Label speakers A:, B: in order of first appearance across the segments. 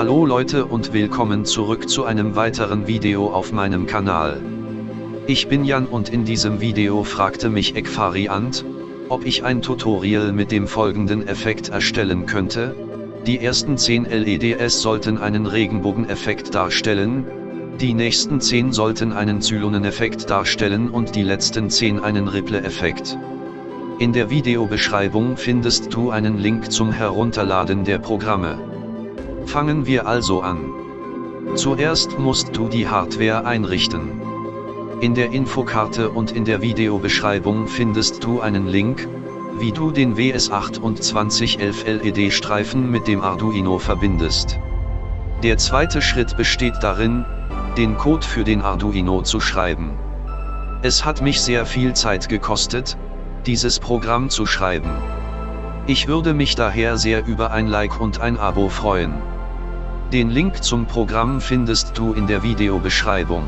A: Hallo Leute und willkommen zurück zu einem weiteren Video auf meinem Kanal. Ich bin Jan und in diesem Video fragte mich Ekvariant, ob ich ein Tutorial mit dem folgenden Effekt erstellen könnte. Die ersten 10 LEDs sollten einen Regenbogeneffekt darstellen, die nächsten 10 sollten einen Zyloneneffekt darstellen und die letzten 10 einen Ripple-Effekt. In der Videobeschreibung findest du einen Link zum Herunterladen der Programme. Fangen wir also an. Zuerst musst du die Hardware einrichten. In der Infokarte und in der Videobeschreibung findest du einen Link, wie du den WS2811 LED-Streifen mit dem Arduino verbindest. Der zweite Schritt besteht darin, den Code für den Arduino zu schreiben. Es hat mich sehr viel Zeit gekostet, dieses Programm zu schreiben. Ich würde mich daher sehr über ein Like und ein Abo freuen. Den Link zum Programm findest du in der Videobeschreibung.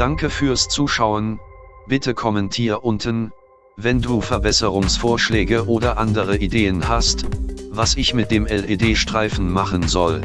A: Danke fürs Zuschauen, bitte kommentier unten, wenn du Verbesserungsvorschläge oder andere Ideen hast, was ich mit dem LED-Streifen machen soll.